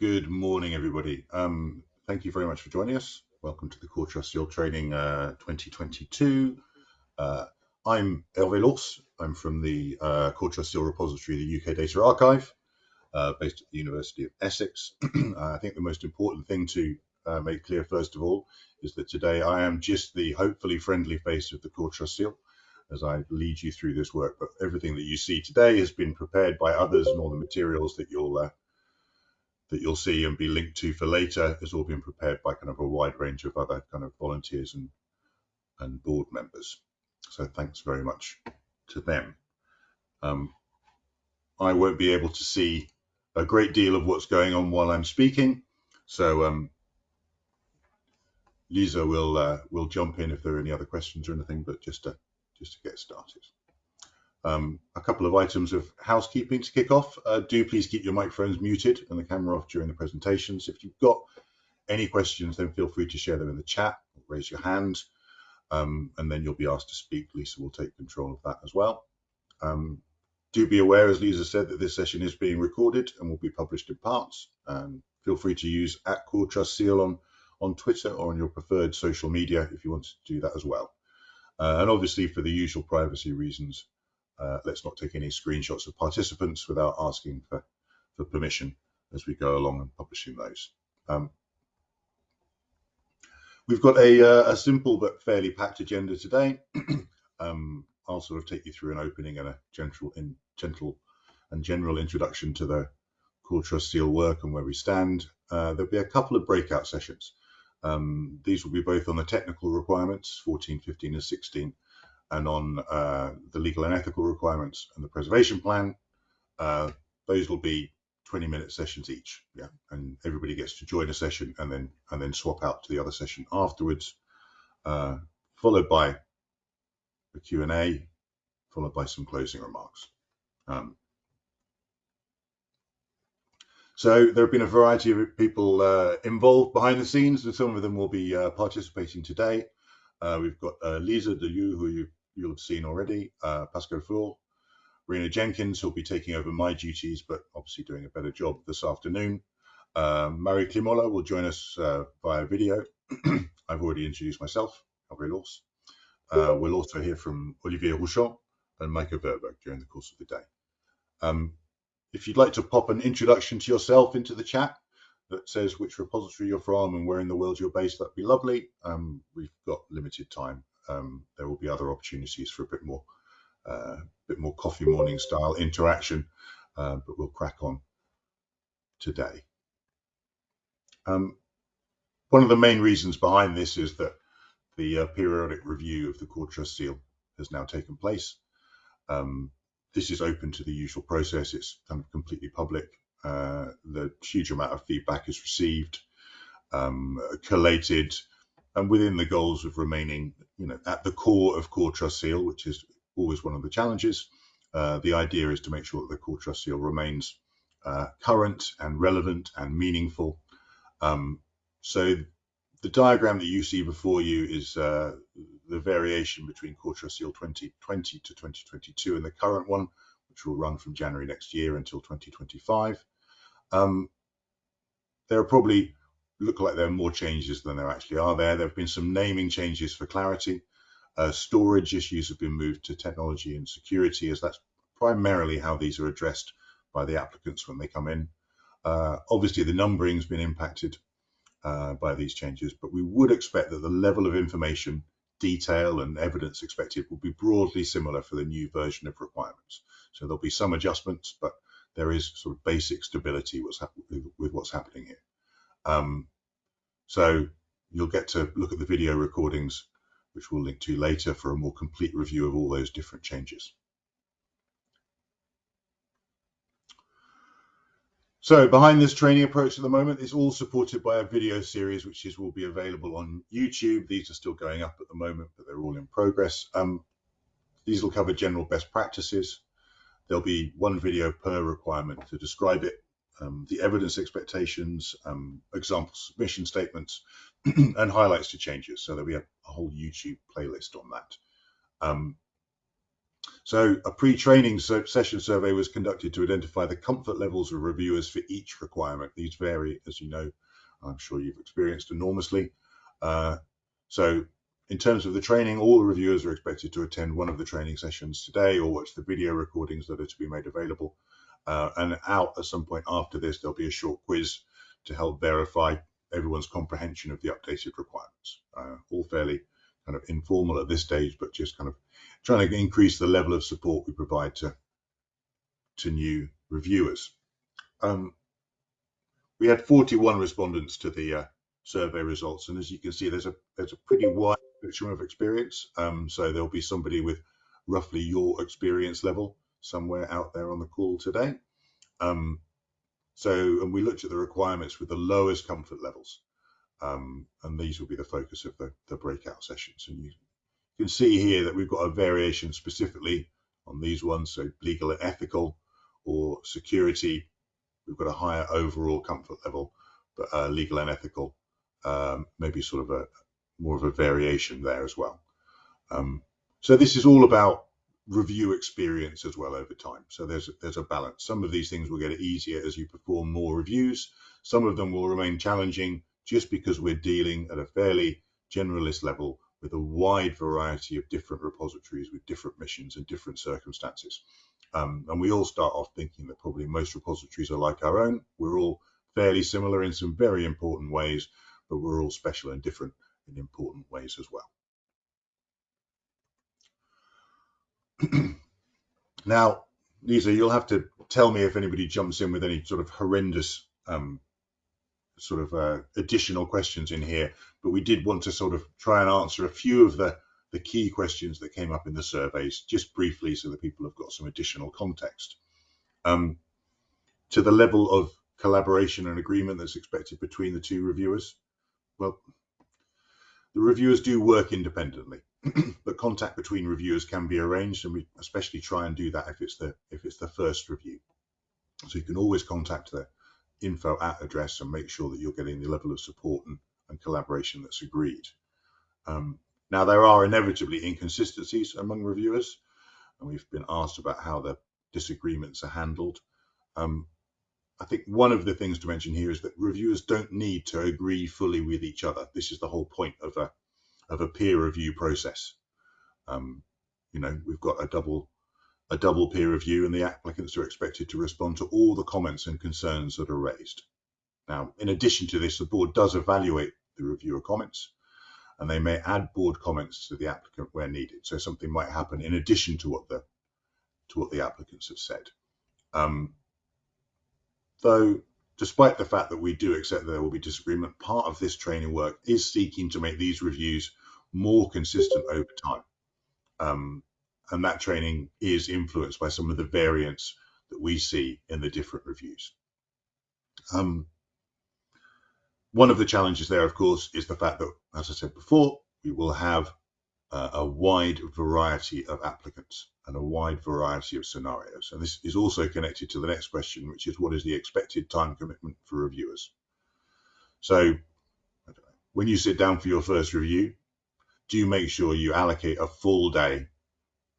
Good morning, everybody. Um, thank you very much for joining us. Welcome to the Core Trust Seal Training uh, 2022. Uh, I'm Hervé L'Hours. I'm from the uh, Core Trust Seal Repository, the UK Data Archive, uh, based at the University of Essex. I think the most important thing to uh, make clear, first of all, is that today I am just the hopefully friendly face of the Core Trust Seal as I lead you through this work. But everything that you see today has been prepared by others, and all the materials that you'll uh, that you'll see and be linked to for later has all been prepared by kind of a wide range of other kind of volunteers and and board members. So thanks very much to them. Um, I won't be able to see a great deal of what's going on while I'm speaking, so um, Lisa will uh, will jump in if there are any other questions or anything, but just to just to get started. Um, a couple of items of housekeeping to kick off. Uh, do please keep your microphones muted and the camera off during the presentations. If you've got any questions, then feel free to share them in the chat, raise your hand, um, and then you'll be asked to speak. Lisa will take control of that as well. Um, do be aware, as Lisa said, that this session is being recorded and will be published in parts. Um, feel free to use at Core Trust Seal on, on Twitter or on your preferred social media if you want to do that as well. Uh, and obviously, for the usual privacy reasons, uh, let's not take any screenshots of participants without asking for, for permission as we go along and publishing those. Um, we've got a, uh, a, simple but fairly packed agenda today. um, I'll sort of take you through an opening and a gentle, in, gentle and general introduction to the Core Trust Seal work and where we stand. Uh, there'll be a couple of breakout sessions. Um, these will be both on the technical requirements, 14, 15, and 16, and on uh, the legal and ethical requirements and the preservation plan. Uh, those will be 20 minute sessions each. Yeah, and everybody gets to join a session and then and then swap out to the other session afterwards, uh, followed by a Q&A, followed by some closing remarks. Um, so there have been a variety of people uh, involved behind the scenes, and some of them will be uh, participating today. Uh, we've got uh, Lisa de Leeuw, who you you'll have seen already, uh, Pascal Flohr, Rena Jenkins, who'll be taking over my duties, but obviously doing a better job this afternoon. Um, Mari Kleemola will join us uh, via video. I've already introduced myself, Hervé L'Hours. Uh, we'll also hear from Olivier Rouchon and Maaike Verburg during the course of the day. Um, if you'd like to pop an introduction to yourself into the chat that says which repository you're from and where in the world you're based, that'd be lovely. Um, we've got limited time um, there will be other opportunities for a bit more, uh, bit more coffee morning style interaction, uh, but we'll crack on today. Um, one of the main reasons behind this is that the uh, periodic review of the Core Trust Seal has now taken place. Um, this is open to the usual process. It's kind of completely public. Uh, the huge amount of feedback is received, um, collated, and within the goals of remaining, you know, at the core of Core Trust Seal, which is always one of the challenges. Uh, the idea is to make sure that the Core Trust Seal remains uh, current and relevant and meaningful. Um, so the diagram that you see before you is uh, the variation between Core Trust Seal 2020 to 2022 and the current one, which will run from January next year until 2025. Um, there are probably look like there are more changes than there actually are there. There have been some naming changes for clarity. Uh, storage issues have been moved to technology and security as that's primarily how these are addressed by the applicants when they come in. Uh, obviously, the numbering has been impacted uh, by these changes, but we would expect that the level of information, detail and evidence expected will be broadly similar for the new version of requirements. So there'll be some adjustments, but there is sort of basic stability what's with what's happening here. Um, so you'll get to look at the video recordings, which we'll link to later for a more complete review of all those different changes. So behind this training approach at the moment is all supported by a video series, which is will be available on YouTube. These are still going up at the moment, but they're all in progress. Um, these will cover general best practices. There'll be one video per requirement to describe it um, the evidence expectations, um, example submission statements, and highlights to changes. So that we have a, a, whole YouTube playlist on that. Um, So a pre-training session survey was conducted to identify the comfort levels of reviewers for each requirement. These vary, as you know, I'm sure you've experienced enormously. Uh, so in terms of the training, all the reviewers are expected to attend one of the training sessions today or watch the video recordings that are to be made available. Uh, and out at some point after this, there'll be a short quiz to help verify everyone's comprehension of the updated requirements. Uh, all fairly kind of informal at this stage, but just kind of trying to increase the level of support we provide to to new reviewers. Um, we had 41 respondents to the uh, survey results, and as you can see, there's a there's a pretty wide spectrum of experience. Um, so there'll be somebody with roughly your experience level somewhere out there on the call today. Um, so, and we looked at the requirements with the lowest comfort levels, um, and these will be the focus of the, the breakout sessions. And you can see here that we've got a variation specifically on these ones, so legal and ethical or security. We've got a higher overall comfort level, but uh, legal and ethical, um, maybe sort of a more of a variation there as well. Um, so this is all about review experience as well over time. So there's there's a balance. Some of these things will get easier as you perform more reviews. Some of them will remain challenging just because we're dealing at a fairly generalist level with a wide variety of different repositories with different missions and different circumstances. Um, and we all start off thinking that probably most repositories are like our own. We're all fairly similar in some very important ways, but we're all special and different in important ways as well. now, Lisa, you'll have to tell me if anybody jumps in with any sort of horrendous um, sort of uh, additional questions in here, but we did want to sort of try and answer a few of the, the key questions that came up in the surveys, just briefly, so that people have got some additional context. Um, to the level of collaboration and agreement that's expected between the two reviewers, well, the reviewers do work independently, but contact between reviewers can be arranged, and we especially try and do that if it's the if it's the first review. So you can always contact the info at address and make sure that you're getting the level of support and, and collaboration that's agreed. Um, now, there are inevitably inconsistencies among reviewers, and we've been asked about how the disagreements are handled. Um, I think one of the things to mention here is that reviewers don't need to agree fully with each other. This is the whole point of a of a peer review process. Um, you know, we've got a double a double peer review and the applicants are expected to respond to all the comments and concerns that are raised. Now, in addition to this, the board does evaluate the reviewer comments and they may add board comments to the applicant where needed. So something might happen in addition to what the to what the applicants have said. Um, though, despite the fact that we do accept there will be disagreement, part of this training work is seeking to make these reviews more consistent over time. Um, and that training is influenced by some of the variants that we see in the different reviews. Um, one of the challenges there, of course, is the fact that, as I said before, we will have uh, a wide variety of applicants and a wide variety of scenarios. And this is also connected to the next question, which is what is the expected time commitment for reviewers? So when you sit down for your first review, do make sure you allocate a full day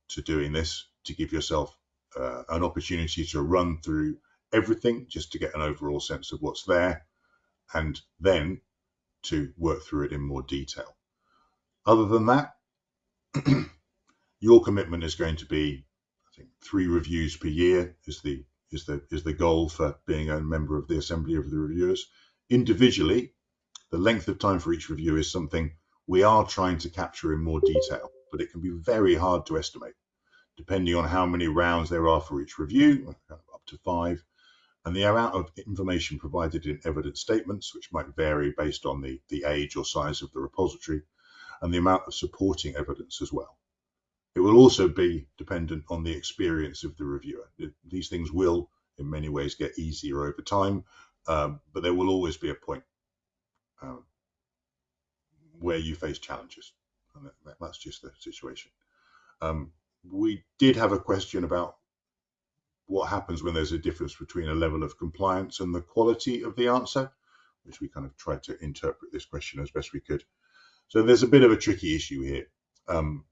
to doing this to give yourself uh, an opportunity to run through everything just to get an overall sense of what's there and then to work through it in more detail. Other than that, your commitment is going to be, I think, three reviews per year is the is the is the goal for being a member of the Assembly of the Reviewers. Individually, the length of time for each review is something we are trying to capture in more detail, but it can be very hard to estimate depending on how many rounds there are for each review, up to five, and the amount of information provided in evidence statements, which might vary based on the, the age or size of the repository, and the amount of supporting evidence as well. It will also be dependent on the experience of the reviewer. These things will, in many ways, get easier over time, um, but there will always be a point um, where you face challenges, and that, that's just the situation. Um, we did have a question about what happens when there's a difference between a level of compliance and the quality of the answer, which we kind of tried to interpret this question as best we could. So there's a bit of a tricky issue here. Um,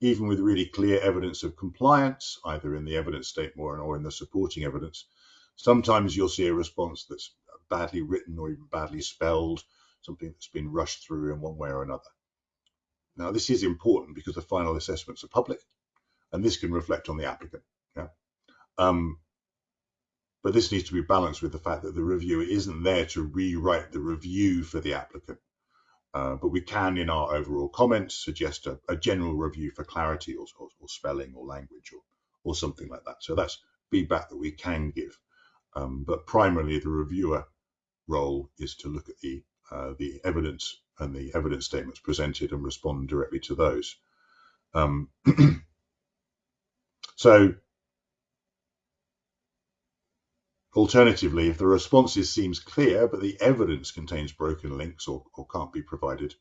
even with really clear evidence of compliance, either in the evidence statement or in the supporting evidence, sometimes you'll see a response that's badly written or even badly spelled, something that's been rushed through in one way or another. Now, this is important because the final assessments are public, and this can reflect on the applicant. Yeah? Um, but this needs to be balanced with the fact that the reviewer isn't there to rewrite the review for the applicant. Uh, but we can, in our overall comments, suggest a, a general review for clarity or, or, or, spelling or language or, or something like that. So that's feedback that we can give. Um, but primarily, the reviewer role is to look at the uh, the evidence and the evidence statements presented and respond directly to those. Um, so Alternatively, if the responses seems clear, but the evidence contains broken links or, or can't be provided,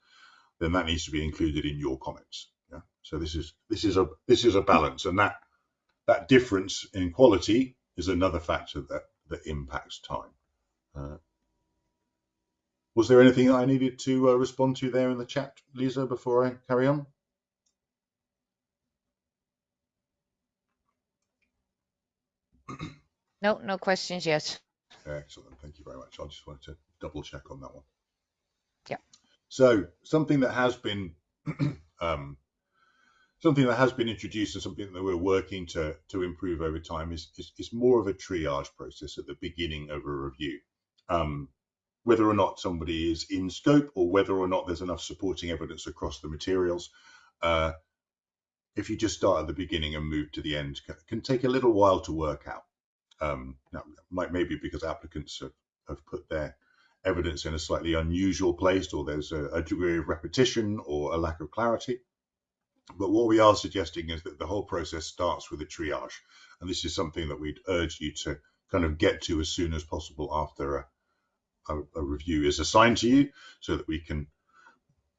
then that needs to be included in your comments. Yeah? So this is this is a this is a balance, and that that difference in quality is another factor that that impacts time. Uh, was there anything I needed to uh, respond to there in the chat, Lisa, before I carry on? No, no questions yet. Excellent. Thank you very much. I just wanted to double check on that one. Yeah. So something that has been um, something that has been introduced and something that we're working to to improve over time is is, is more of a triage process at the beginning of a review. Um, whether or not somebody is in scope or whether or not there's enough supporting evidence across the materials. Uh, if you just start at the beginning and move to the end, can take a little while to work out. Um, might maybe because applicants have, have put their evidence in a slightly unusual place, or there's a, a degree of repetition or a lack of clarity. But what we are suggesting is that the whole process starts with a triage, and this is something that we'd urge you to kind of get to as soon as possible after a, a, a review is assigned to you, so that we can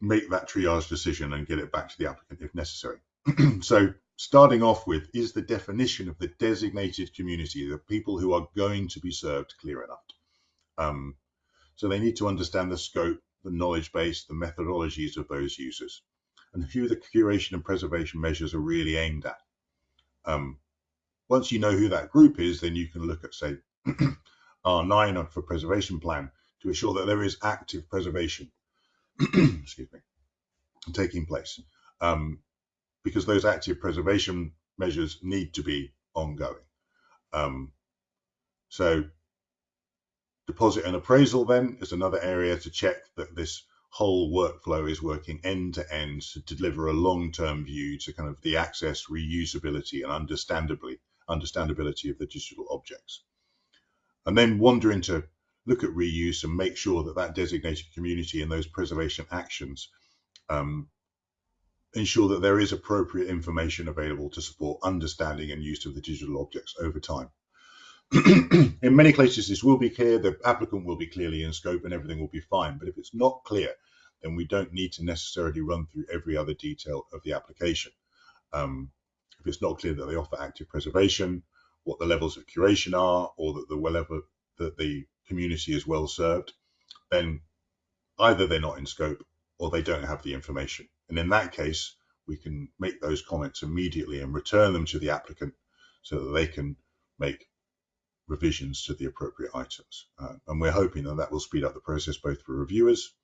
make that triage decision and get it back to the applicant if necessary. so starting off with is the definition of the designated community, the people who are going to be served clear enough. Um, so they need to understand the scope, the knowledge base, the methodologies of those users, and who the curation and preservation measures are really aimed at. Um, once you know who that group is, then you can look at, say, R9 for preservation plan to ensure that there is active preservation, excuse me, taking place. Um, because those active preservation measures need to be ongoing. Um, so deposit and appraisal then is another area to check that this whole workflow is working end to end to deliver a long-term view to kind of the access, reusability and understandably understandability of the digital objects. And then wander into look at reuse and make sure that that designated community and those preservation actions um, ensure that there is appropriate information available to support understanding and use of the digital objects over time. in many cases, this will be clear, the applicant will be clearly in scope and everything will be fine. But if it's not clear, then we don't need to necessarily run through every other detail of the application. Um, if it's not clear that they offer active preservation, what the levels of curation are, or that the level that the community is well served, then either they're not in scope or they don't have the information. And in that case, we can make those comments immediately and return them to the applicant so that they can make revisions to the appropriate items. Uh, and we're hoping that that will speed up the process both for reviewers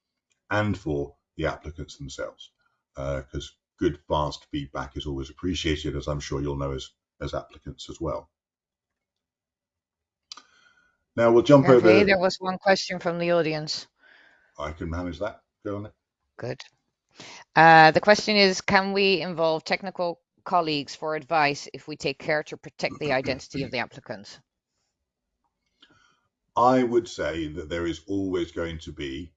and for the applicants themselves, because uh, good, fast feedback is always appreciated, as I'm sure you'll know as, as applicants as well. Now we'll jump okay, over. There was one question from the audience. I can manage that. Go on. Good. Uh, the question is, can we involve technical colleagues for advice if we take care to protect the identity of the applicant? I would say that there is always going to be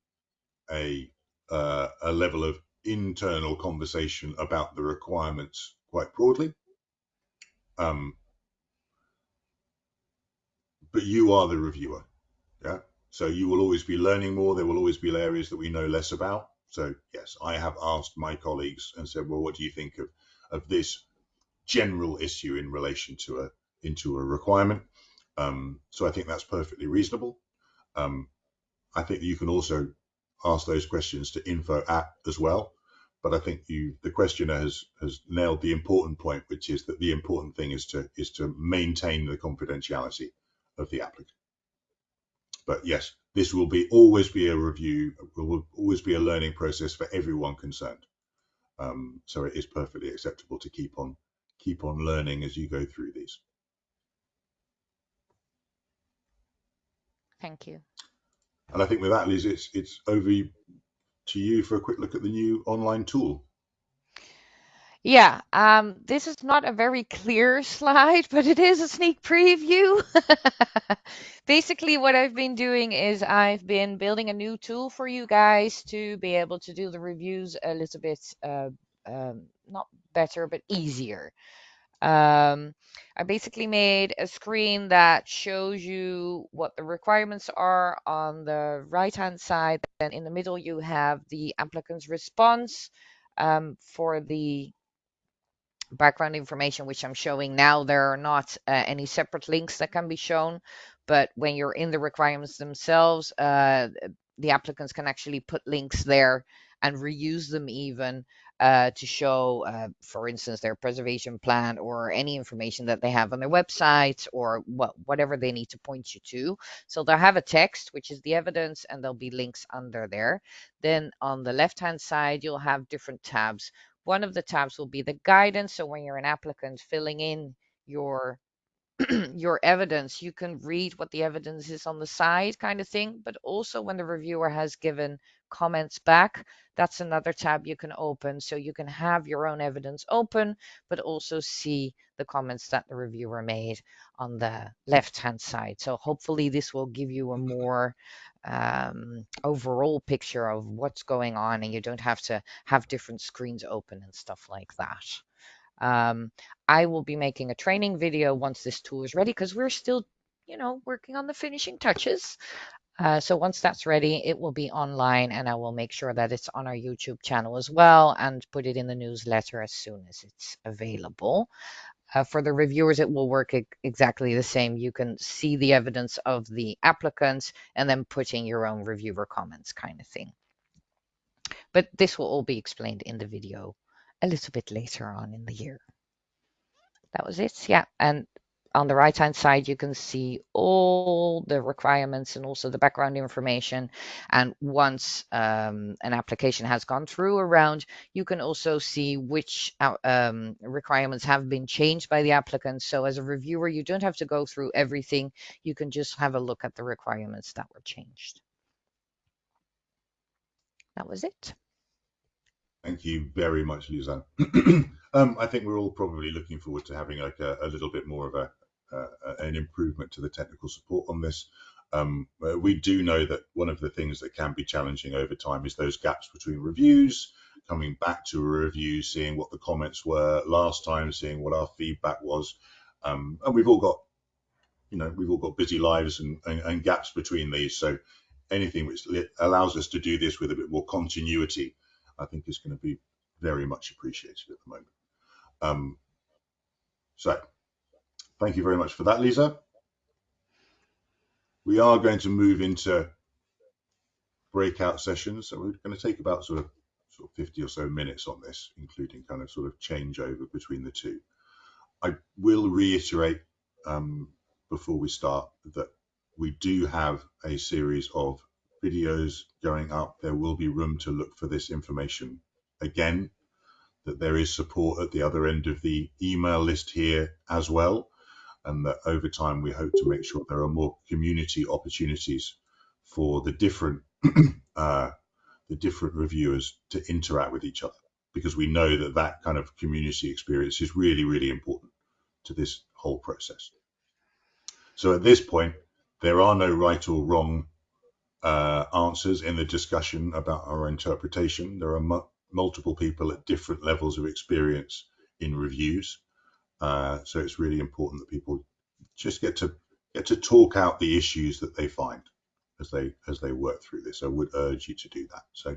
a uh, a level of internal conversation about the requirements quite broadly. Um, but you are the reviewer, yeah. So you will always be learning more. There will always be areas that we know less about. So yes, I have asked my colleagues and said, well, what do you think of, of this general issue in relation to a into a requirement? Um, so I think that's perfectly reasonable. Um, I think you can also ask those questions to info at as well. but I think you, the questioner has has nailed the important point, which is that the important thing is to is to maintain the confidentiality of the applicant. But yes, this will be always be a review, will always be a learning process for everyone concerned. Um, so it is perfectly acceptable to keep on keep on learning as you go through these. Thank you. And I think with that, Liz, it's it's over to you for a quick look at the new online tool. Yeah, um, this is not a very clear slide, but it is a sneak preview. Basically, what I've been doing is I've been building a new tool for you guys to be able to do the reviews a little bit, uh, um, not better, but easier. Um, I basically made a screen that shows you what the requirements are on the right hand side. Then in the middle, you have the applicant's response um, for the background information, which I'm showing now. There are not uh, any separate links that can be shown, but when you're in the requirements themselves, uh, the applicants can actually put links there and reuse them even uh, to show, uh, for instance, their preservation plan or any information that they have on their website or what, whatever they need to point you to. So they'll have a text, which is the evidence, and there'll be links under there. Then on the left-hand side, you'll have different tabs. One of the tabs will be the guidance. So when you're an applicant filling in your your evidence, you can read what the evidence is on the side, kind of thing. But also, when the reviewer has given comments back, that's another tab you can open. So you can have your own evidence open, but also see the comments that the reviewer made on the left hand side. So hopefully, this will give you a more um, overall picture of what's going on, and you don't have to have different screens open and stuff like that. Um, I will be making a training video once this tool is ready because we're still, you know, working on the finishing touches. Uh, so once that's ready, it will be online and I will make sure that it's on our YouTube channel as well and put it in the newsletter as soon as it's available. Uh, for the reviewers, it will work exactly the same. You can see the evidence of the applicants and then put in your own reviewer comments kind of thing. But this will all be explained in the video a little bit later on in the year. That was it. Yeah. And on the right hand side, you can see all the requirements and also the background information. And once um, an application has gone through a round, you can also see which uh, um, requirements have been changed by the applicant. So as a reviewer, you don't have to go through everything. You can just have a look at the requirements that were changed. That was it. Thank you very much, Lisa. um, I think we're all probably looking forward to having like a, a little bit more of a uh, an improvement to the technical support on this. Um, uh, we do know that one of the things that can be challenging over time is those gaps between reviews, coming back to a review, seeing what the comments were last time, seeing what our feedback was. Um, and we've all got, you know, we've all got busy lives and, and, and gaps between these. So anything which allows us to do this with a bit more continuity I think is going to be very much appreciated at the moment. Um, so thank you very much for that, Lisa. We are going to move into breakout sessions. So we're going to take about sort of sort of 50 or so minutes on this, including kind of sort of changeover between the two. I will reiterate um, before we start that we do have a series of videos going up, there will be room to look for this information again, that there is support at the other end of the email list here as well, and that over time we hope to make sure there are more community opportunities for the different uh, the different reviewers to interact with each other because we know that that kind of community experience is really really important to this whole process. So at this point, there are no right or wrong uh, answers in the discussion about our interpretation. There are multiple people at different levels of experience in reviews, uh, so it's really important that people just get to get to talk out the issues that they find as they as they work through this. I would urge you to do that. So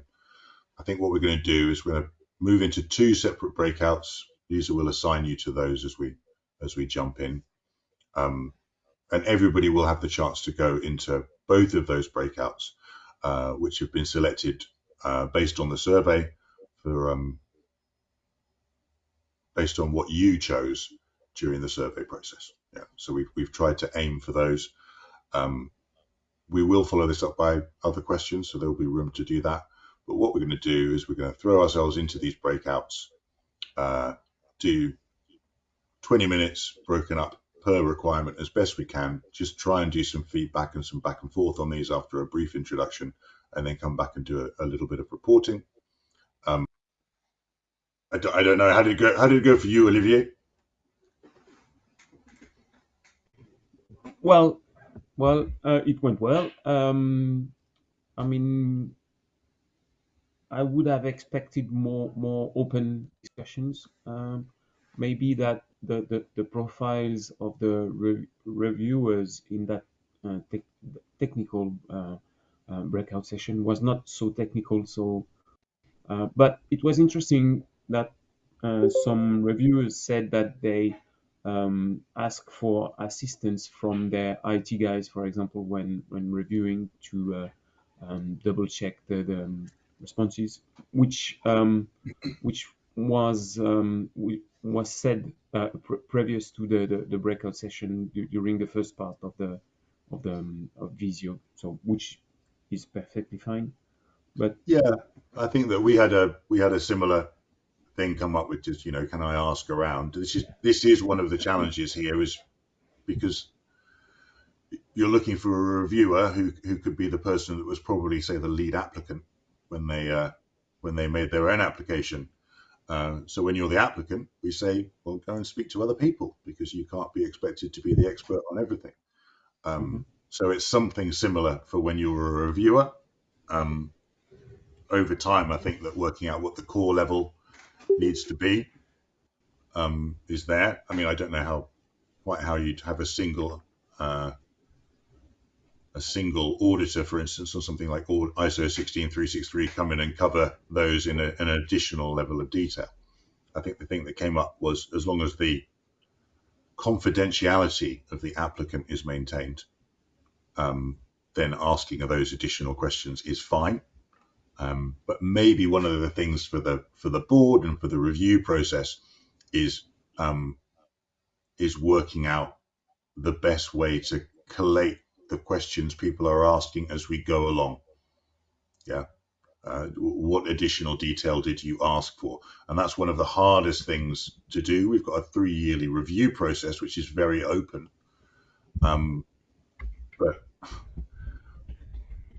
I think what we're going to do is we're going to move into two separate breakouts. Lisa will assign you to those as we as we jump in. Um, and everybody will have the chance to go into both of those breakouts, uh, which have been selected uh, based on the survey for um, based on what you chose during the survey process. Yeah, so we've we've tried to aim for those. Um, we will follow this up by other questions, so there will be room to do that. But what we're going to do is we're going to throw ourselves into these breakouts, uh, do 20 minutes broken up per requirement as best we can. Just try and do some feedback and some back and forth on these after a brief introduction, and then come back and do a, a little bit of reporting. Um, I, don't, I don't know how did it go. How did it go for you, Olivier? Well, well, uh, it went well. Um, I mean, I would have expected more more open discussions. Um, maybe that the, the, the profiles of the re reviewers in that uh, te technical uh, uh, breakout session was not so technical. So, uh, but it was interesting that some reviewers said that they um, ask for assistance from their IT guys, for example, when when reviewing to um, double check the, the um, responses, which um, which was um, was said pr previous to the, the, the breakout session during the first part of the of the um, of Visio, so which is perfectly fine. But yeah, I think that we had a we had a similar thing come up with just you know can I ask around? This is this is one of the challenges here is because you're looking for a reviewer who who could be the person that was probably say the lead applicant when they uh, when they made their own application uh, so when you're the applicant, we say, well, go and speak to other people because you can't be expected to be the expert on everything. Um, mm-hmm. so it's something similar for when you're a reviewer. Um, over time, I think that working out what the core level needs to be um, is there. I mean, I don't know how quite how you'd have a single uh, a single auditor, for instance, or something like ISO 16363 come in and cover those in a, an additional level of detail. I think the thing that came up was as long as the confidentiality of the applicant is maintained, um, then asking of those additional questions is fine. Um, but maybe one of the things for the for the board and for the review process is um, is working out the best way to collate the questions people are asking as we go along. Yeah. Uh, what additional detail did you ask for? And that's one of the hardest things to do. We've got a three yearly review process, which is very open. Um, but,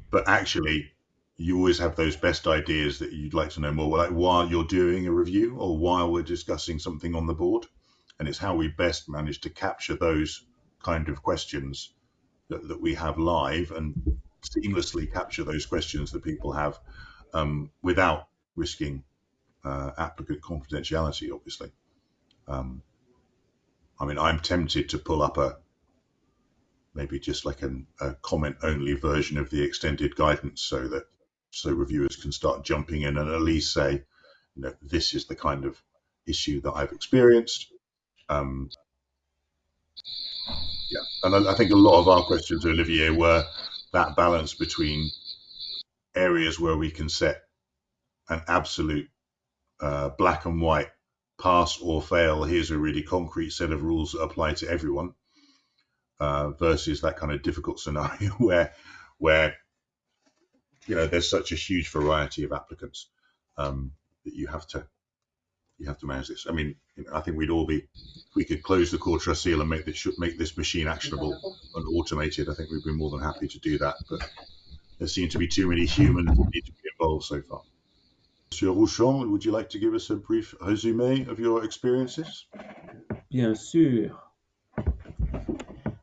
but actually, you always have those best ideas that you'd like to know more, like while you're doing a review or while we're discussing something on the board. And it's how we best manage to capture those kind of questions that, that we have live and seamlessly capture those questions that people have um, without risking uh, applicant confidentiality, obviously. Um, I mean, I'm tempted to pull up a maybe just like an, a comment only version of the extended guidance so that so reviewers can start jumping in and at least say, you know, this is the kind of issue that I've experienced. Um, yeah, and I, think a lot of our questions, Olivier, were that balance between areas where we can set an absolute uh, black and white pass or fail. Here's a really concrete set of rules that apply to everyone, uh, versus that kind of difficult scenario where where you know there's such a huge variety of applicants um, that you have to you have to manage this. I mean, you know, I think we'd all be, if we could close the core seal and make this make this machine actionable and automated. I think we'd be more than happy to do that. But there seem to be too many humans that need to be involved so far. Monsieur Rouchon, would you like to give us a brief résumé of your experiences? Bien sûr.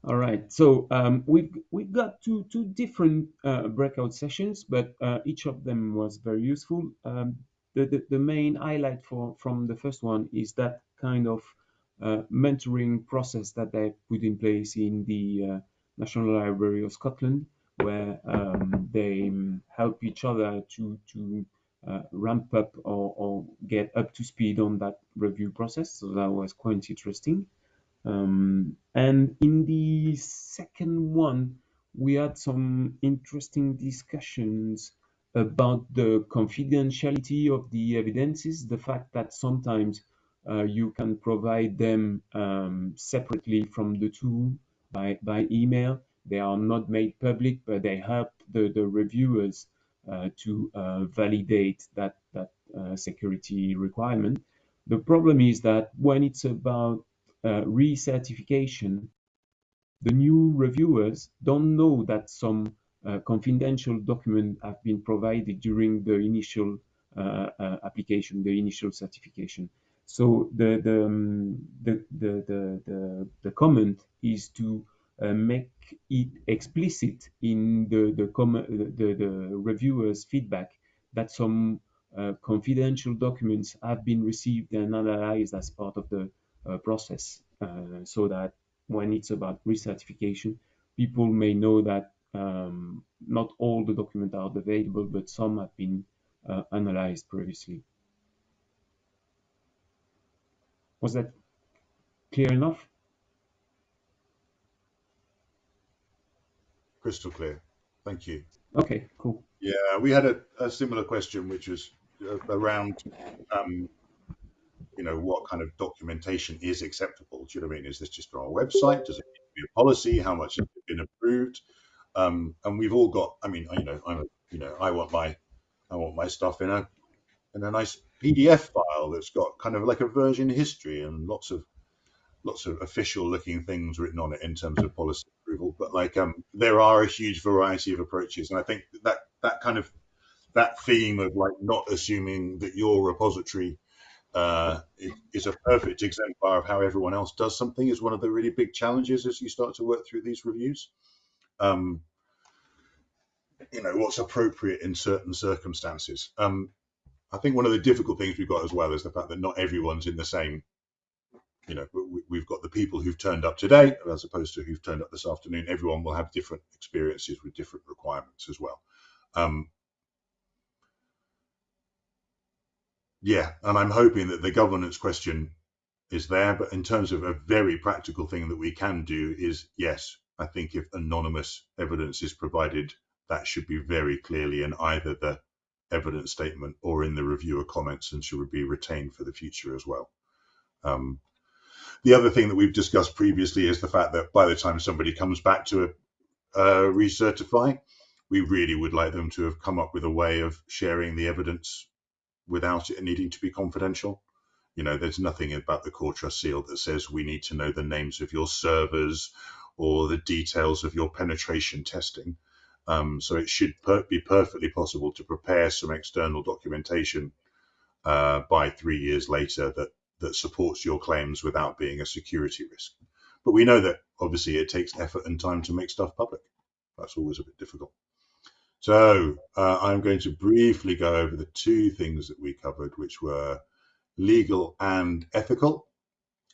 All right, so um, we've we've got two two different uh, breakout sessions, but uh, each of them was very useful. Um, the, the, the main highlight for from the first one is that kind of uh, mentoring process that they put in place in the uh, National Library of Scotland, where um, they help each other to to uh, ramp up or, or, get up to speed on that review process. So that was quite interesting. Um, and in the second one, we had some interesting discussions about the confidentiality of the evidences, the fact that sometimes uh, you can provide them um, separately from the tool by, by email. They are not made public, but they help the, the reviewers uh, to uh, validate that, that uh, security requirement. The problem is that when it's about uh, recertification, the new reviewers don't know that some confidential documents have been provided during the initial uh, uh, application, the initial certification. So the the, um, the, the, comment is to uh, make it explicit in the the, the, reviewer's feedback that some uh, confidential documents have been received and analyzed as part of the uh, process uh, so that when it's about recertification, people may know that um, not all the documents are available, but some have been uh, analyzed previously. Was that clear enough? Crystal clear. Thank you. Okay, cool. Yeah, we had a, a similar question, which was uh, around, um, you know, what kind of documentation is acceptable? Do you know what I mean? Is this just on our website? Does it need to be a policy? How much has been approved? Um, and we've all got. I mean, you know, I'm, you know, I want my, I want my stuff in a, in a nice PDF file that's got kind of like a version history and lots of, lots of official looking things written on it in terms of policy approval. But like, um, there are a huge variety of approaches, and I think that that kind of that theme of like not assuming that your repository uh, is a perfect exemplar of how everyone else does something is one of the really big challenges as you start to work through these reviews. Um, you know what's appropriate in certain circumstances. Um, I think one of the difficult things we've got as well is the fact that not everyone's in the same. You know, we've got the people who've turned up today as opposed to who've turned up this afternoon. Everyone will have different experiences with different requirements as well. Um, yeah, and I'm hoping that the governance question is there. But in terms of a very practical thing that we can do is yes, I think if anonymous evidence is provided, that should be very clearly in either the evidence statement or in the reviewer comments and should be retained for the future as well. Um, the other thing that we've discussed previously is the fact that by the time somebody comes back to a, uh, recertify, we really would like them to have come up with a way of sharing the evidence without it needing to be confidential. You know, there's nothing about the core trust seal that says we need to know the names of your servers or the details of your penetration testing. Um, so it should per be perfectly possible to prepare some external documentation uh, by three years later that that supports your claims without being a security risk. But we know that obviously it takes effort and time to make stuff public. That's always a bit difficult. So uh, I'm going to briefly go over the two things that we covered, which were legal and ethical.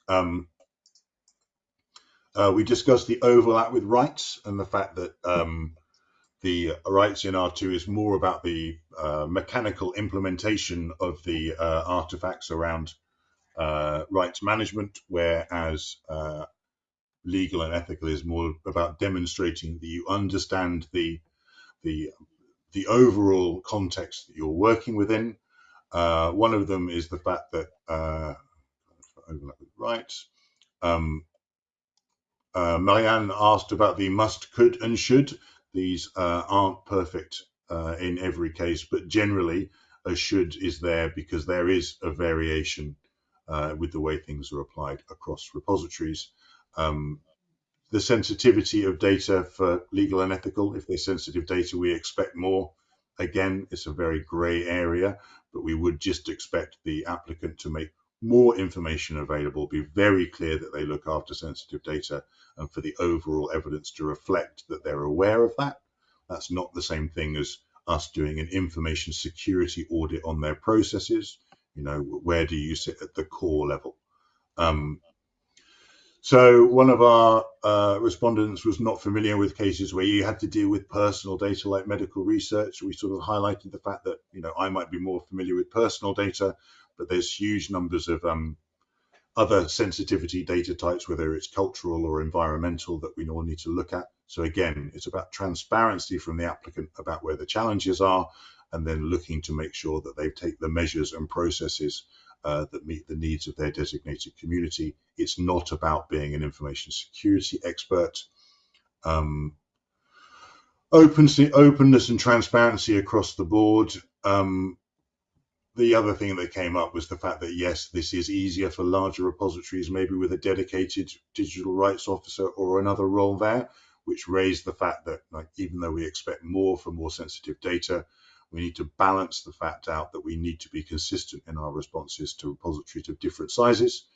Um, uh, we discussed the overlap with rights and the fact that um, the rights in R2 is more about the uh, mechanical implementation of the uh, artifacts around uh, rights management, whereas uh, legal and ethical is more about demonstrating that you understand the the the overall context that you're working within. Uh, one of them is the fact that overlap with rights. Um, uh, Marianne asked about the must, could, and should. These uh, aren't perfect uh, in every case, but generally a should is there because there is a variation uh, with the way things are applied across repositories. Um, the sensitivity of data for legal and ethical. If they're sensitive data, we expect more. Again, it's a very gray area, but we would just expect the applicant to make more information available, be very clear that they look after sensitive data, and for the overall evidence to reflect that they're aware of that. That's not the same thing as us doing an information security audit on their processes. You know, where do you sit at the core level? Um, so one of our uh, respondents was not familiar with cases where you had to deal with personal data like medical research. We sort of highlighted the fact that you know I might be more familiar with personal data, but there's huge numbers of um, other sensitivity data types, whether it's cultural or environmental, that we all need to look at. So again, it's about transparency from the applicant about where the challenges are, and then looking to make sure that they take the measures and processes uh, that meet the needs of their designated community. It's not about being an information security expert. Um, openness and transparency across the board. Um, the other thing that came up was the fact that yes, this is easier for larger repositories, maybe with a dedicated digital rights officer or another role there, which raised the fact that like even though we expect more for more sensitive data, we need to balance the fact out that we need to be consistent in our responses to repositories of different sizes.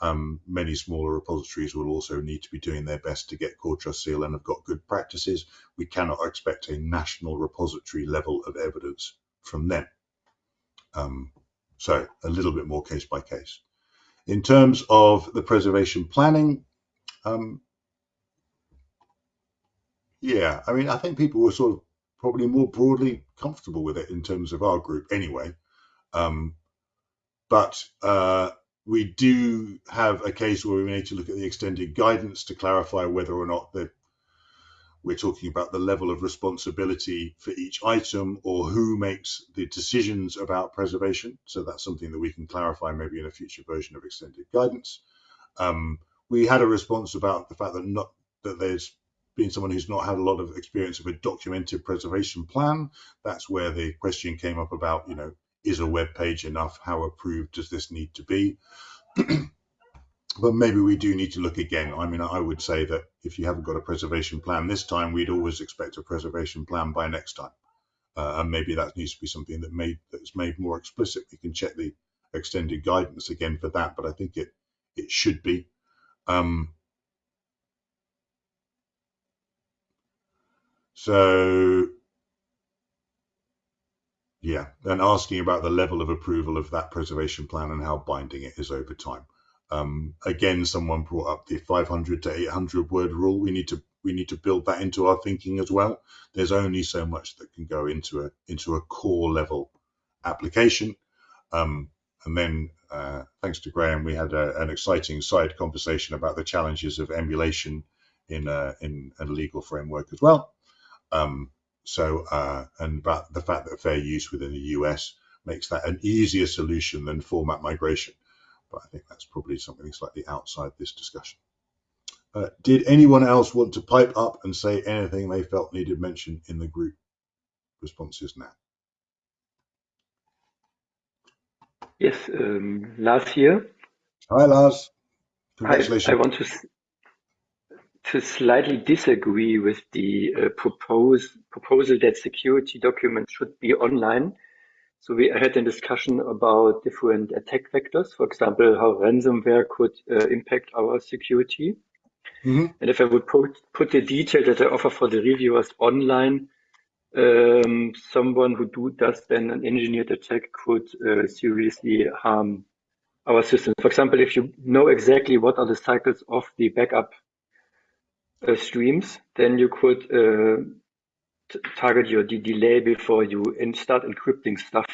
Um, many smaller repositories will also need to be doing their best to get core trust seal and have got good practices. We cannot expect a national repository level of evidence from them. Um, so a little bit more case by case. In terms of the preservation planning, um, yeah, I mean, I think people were sort of probably more broadly comfortable with it in terms of our group anyway. Um, but uh, we do have a case where we need to look at the extended guidance to clarify whether or not the we're talking about the level of responsibility for each item or who makes the decisions about preservation. So that's something that we can clarify maybe in a future version of extended guidance. Um, we had a response about the fact that not that there's been someone who's not had a lot of experience of a documented preservation plan. That's where the question came up about, you know, is a web page enough? How approved does this need to be? but maybe we do need to look again. I mean, I would say that if you haven't got a preservation plan this time, we'd always expect a preservation plan by next time. Uh, and maybe that needs to be something that made that's made more explicit. We can check the extended guidance again for that, but I think it it should be. Um, so yeah, and asking about the level of approval of that preservation plan and how binding it is over time. Um, again, someone brought up the 500 to 800 word rule. We need to we need to build that into our thinking as well. There's only so much that can go into a into a core level application. Um, and then, uh, thanks to Graham, we had a, an exciting side conversation about the challenges of emulation in a, in a legal framework as well. Um, so, uh, and about the fact that fair use within the US makes that an easier solution than format migration but I think that's probably something slightly outside this discussion. Uh, did anyone else want to pipe up and say anything they felt needed mention in the group responses now? Yes, um, Lars here. Hi, Lars. Congratulations. I, I want to to slightly disagree with the uh, propose, proposal that security documents should be online so we had a discussion about different attack vectors, for example, how ransomware could uh, impact our security. Mm-hmm. And if I would put, put the detail that I offer for the reviewers online, um, someone who do, does then an engineered attack could uh, seriously harm our system. For example, if you know exactly what are the cycles of the backup uh, streams, then you could uh, target your delay before you start encrypting stuff.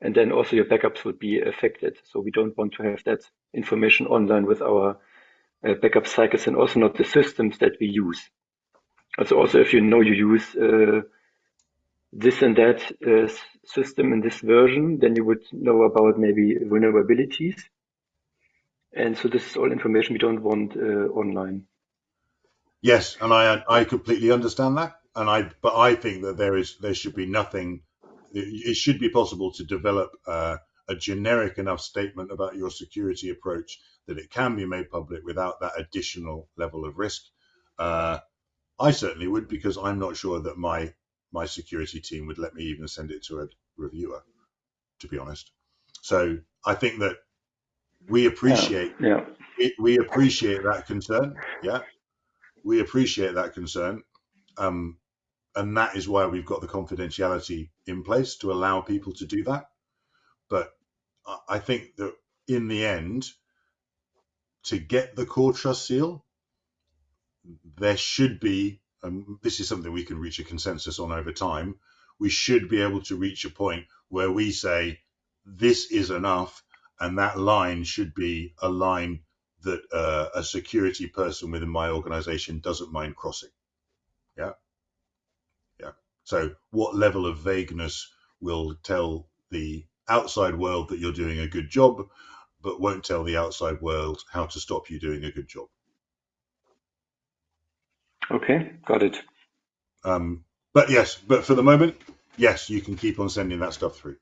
And then also your backups would be affected. So we don't want to have that information online with our uh, backup cycles and also not the systems that we use. Also, also if you know you use uh, this and that uh, system in this version, then you would know about maybe vulnerabilities. And so this is all information we don't want uh, online. Yes, and I I completely understand that and I but I think that there is there should be nothing. It should be possible to develop uh, a generic enough statement about your security approach that it can be made public without that additional level of risk. Uh, I certainly would because I'm not sure that my my security team would let me even send it to a reviewer, to be honest. So I think that we appreciate yeah, yeah. We, we appreciate that concern. Yeah, we appreciate that concern. Um, and that is why we've got the confidentiality in place to allow people to do that. But I think that in the end, to get the core trust seal, there should be, and this is something we can reach a consensus on over time, we should be able to reach a point where we say this is enough, and that line should be a line that uh, a security person within my organization doesn't mind crossing. Yeah. So what level of vagueness will tell the outside world that you're doing a good job, but won't tell the outside world how to stop you doing a good job. Okay, got it. Um, but yes, but for the moment, yes, you can keep on sending that stuff through.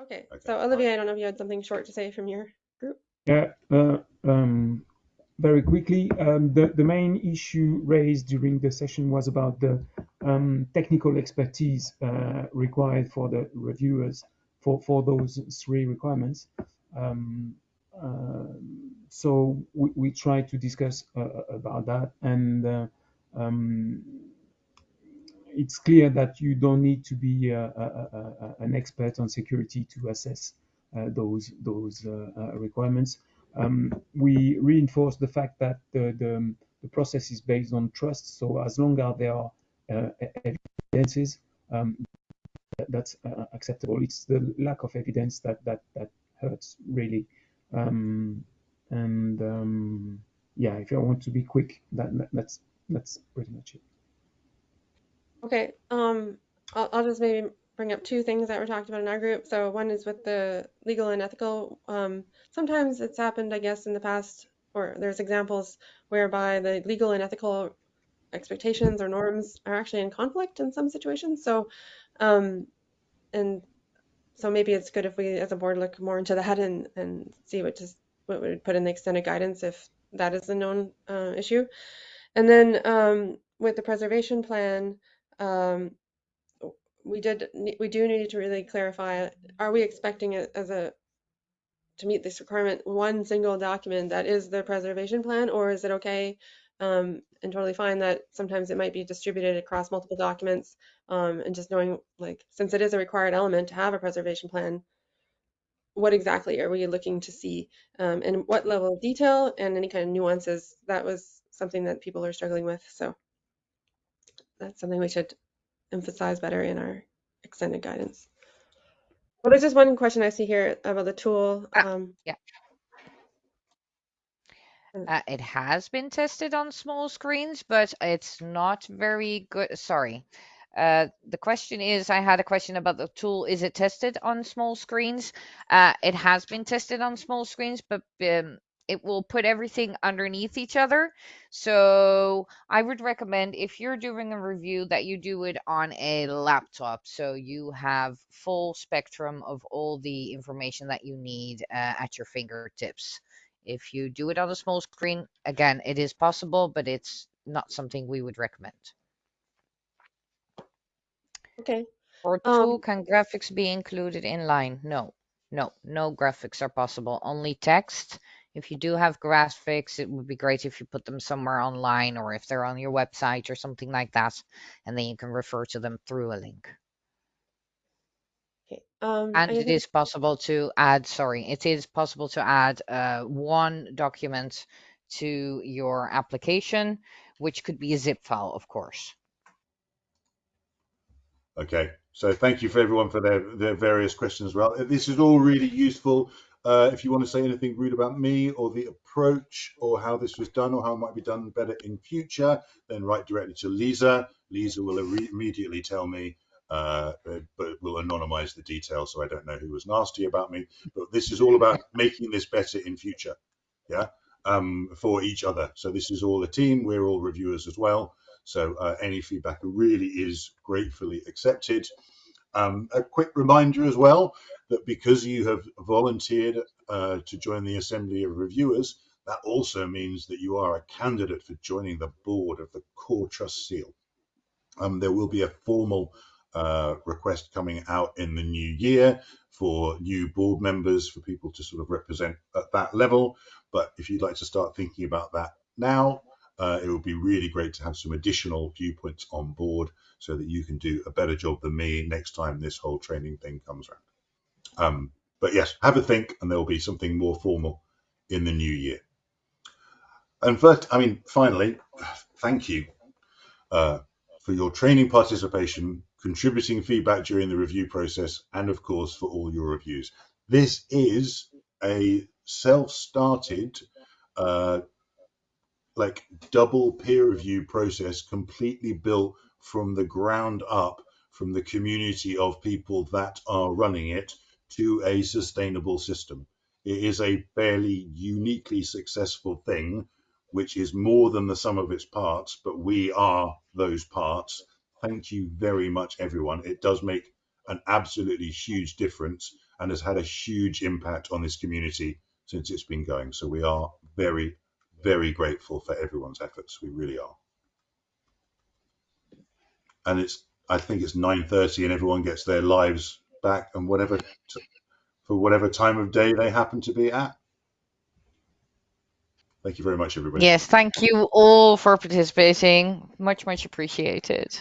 Okay, Okay, so Olivia, I don't know if you had something short to say from your group. Yeah, uh, um, very quickly, um, the, the main issue raised during the session was about the um, technical expertise uh, required for the reviewers for, for those three requirements. Um, uh, so we, we tried to discuss uh, about that, and uh, um, it's clear that you don't need to be uh, a, a, a, an expert on security to assess uh, those those uh, requirements. Um, we reinforce the fact that the, the, the process is based on trust. So as long as there are evidences, um, that, that's acceptable. It's the lack of evidence that that that hurts really. Um, and um, yeah, if I want to be quick, that, that that's that's pretty much it. Okay, um, I'll, I'll just maybe bring up two things that were talked about in our group. So one is with the legal and ethical. Um, sometimes it's happened, I guess, in the past, or there's examples whereby the legal and ethical expectations or norms are actually in conflict in some situations. So, um, and so maybe it's good if we, as a board, look more into that and and see what just what would put in the extended guidance if that is a known uh, issue. And then um, with the preservation plan, um, we did we do need to really clarify are we expecting it as a to meet this requirement one single document that is the preservation plan or is it okay um, and totally fine that sometimes it might be distributed across multiple documents um, and just knowing like since it is a required element to have a preservation plan what exactly are we looking to see um, and what level of detail and any kind of nuances that was something that people are struggling with so that's something we should emphasize better in our extended guidance. Well, there's just one question I see here about the tool. Ah, um, yeah. Uh, it has been tested on small screens, but it's not very good. Sorry. Uh, the question is, I had a question about the tool. Is it tested on small screens? Uh, it has been tested on small screens, but um, it will put everything underneath each other. So I would recommend if you're doing a review that you do it on a laptop. So you have full spectrum of all the information that you need uh, at your fingertips. If you do it on a small screen, again, it is possible, but it's not something we would recommend. okay. Or Um, can graphics be included in line? No, no, no graphics are possible. Only text if you do have graphics, it would be great if you put them somewhere online or if they're on your website or something like that, and then you can refer to them through a link. okay. Um, And I it think- is possible to add, sorry, it is possible to add uh, one document to your application, which could be a zip file, of course. Okay, so thank you for everyone for their, their various questions as well. This is all really useful. Uh, if you want to say anything rude about me or the approach or how this was done or how it might be done better in future, then write directly to Lisa. Lisa will immediately tell me, uh, but will anonymize the details so I don't know who was nasty about me. But this is all about making this better in future, yeah, um, for each other. So this is all a team. We're all reviewers as well. So uh, any feedback really is gratefully accepted. Um, a quick reminder as well that because you have volunteered uh, to join the Assembly of Reviewers, that also means that you are a candidate for joining the board of the Core Trust Seal. Um, there will be a formal uh, request coming out in the new year for new board members for people to sort of represent at that level. But if you'd like to start thinking about that now, uh, it would be really great to have some additional viewpoints on board so that you can do a better job than me next time this whole training thing comes around. Um, but yes, have a think, and there will be something more formal in the new year. And first, I mean, finally, thank you uh, for your training participation, contributing feedback during the review process, and of course, for all your reviews. This is a self-started uh, like double peer review process completely built from the ground up from the community of people that are running it to a sustainable system. It is a fairly uniquely successful thing, which is more than the sum of its parts, but we are those parts. Thank you very much, everyone. It does make an absolutely huge difference and has had a huge impact on this community since it's been going. So we are very, very grateful for everyone's efforts. We really are. And it's, I think it's 9.30 and everyone gets their lives back and whatever, for whatever time of day they happen to be at. Thank you very much, everybody. Yes, thank you all for participating. Much, much appreciated.